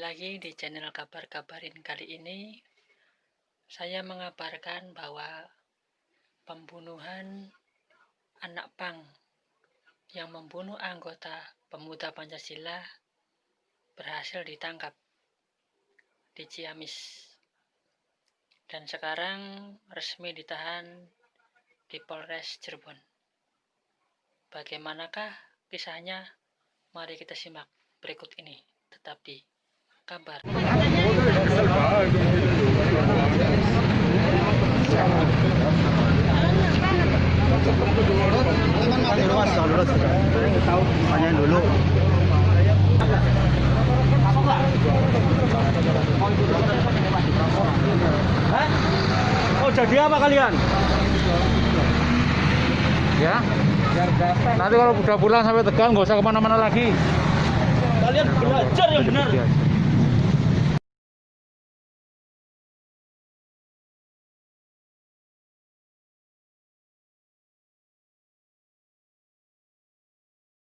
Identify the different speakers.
Speaker 1: di channel Kabar Kabarin kali ini saya mengabarkan bahwa pembunuhan anak pang yang membunuh anggota pemuda Pancasila berhasil ditangkap di Ciamis dan sekarang resmi ditahan di Polres Cirebon. Bagaimanakah kisahnya? Mari kita simak berikut ini. Tetap di kabar.
Speaker 2: Tanyain dulu. Hah? Oh jadi apa kalian?
Speaker 3: ya nanti kalau udah pulang sampai tegal nggak usah ke mana-mana lagi
Speaker 2: Kalian belajar yang benar.